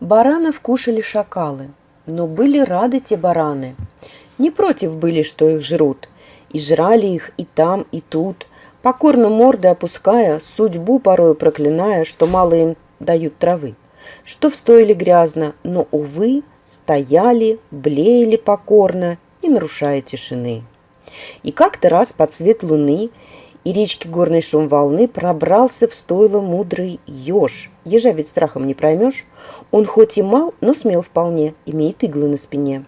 Баранов кушали шакалы, но были рады те бараны. Не против были, что их жрут, и жрали их и там, и тут, покорно морды опуская, судьбу порою проклиная, что мало им дают травы, что в стойле грязно, но, увы, стояли, блеяли покорно, не нарушая тишины. И как-то раз под свет луны и речки горный шум волны пробрался в стойло мудрый еж. Ежа ведь страхом не проймешь. Он хоть и мал, но смел вполне, имеет иглы на спине.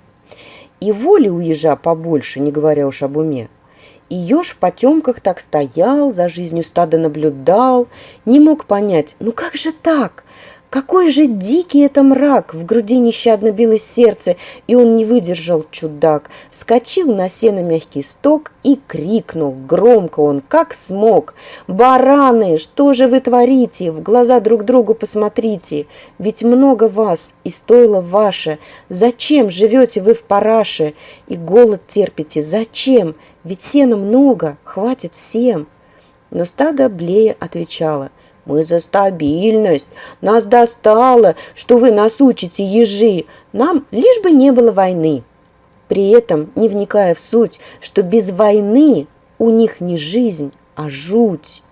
И воли у ежа побольше, не говоря уж об уме. И еж в потемках так стоял, за жизнью стада наблюдал, не мог понять, ну как же так? Какой же дикий это мрак! В груди нещадно билось сердце, и он не выдержал, чудак. Скочил на сено мягкий сток и крикнул. Громко он, как смог. «Бараны, что же вы творите? В глаза друг другу посмотрите. Ведь много вас, и стоило ваше. Зачем живете вы в параше? И голод терпите. Зачем? Ведь сена много, хватит всем». Но стадо Блея отвечало – мы за стабильность. Нас достало, что вы нас учите, ежи. Нам лишь бы не было войны. При этом не вникая в суть, что без войны у них не жизнь, а жуть.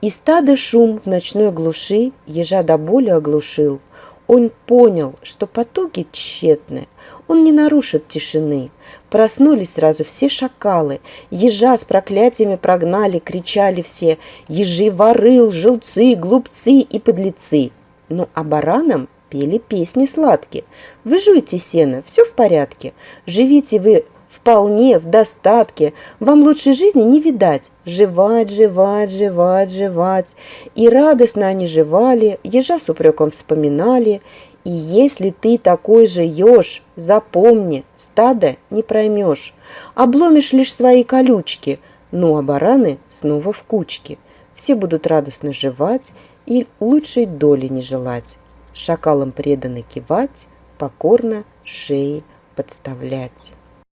И стадо шум в ночной глуши ежа до боли оглушил. Он понял, что потуги тщетны, он не нарушит тишины. Проснулись сразу все шакалы, ежа с проклятиями прогнали, кричали все, ежи воры, лжелцы, глупцы и подлецы. Ну а баранам пели песни сладкие. Вы жуйте сено, все в порядке, живите вы вполне в достатке, вам лучшей жизни не видать. Жевать, жевать, жевать, жевать. И радостно они жевали, ежа с упреком вспоминали, и если ты такой же еж, запомни, стадо не проймешь, обломишь лишь свои колючки, ну а бараны снова в кучке. Все будут радостно жевать и лучшей доли не желать. Шакалам преданы кивать, покорно шеи подставлять.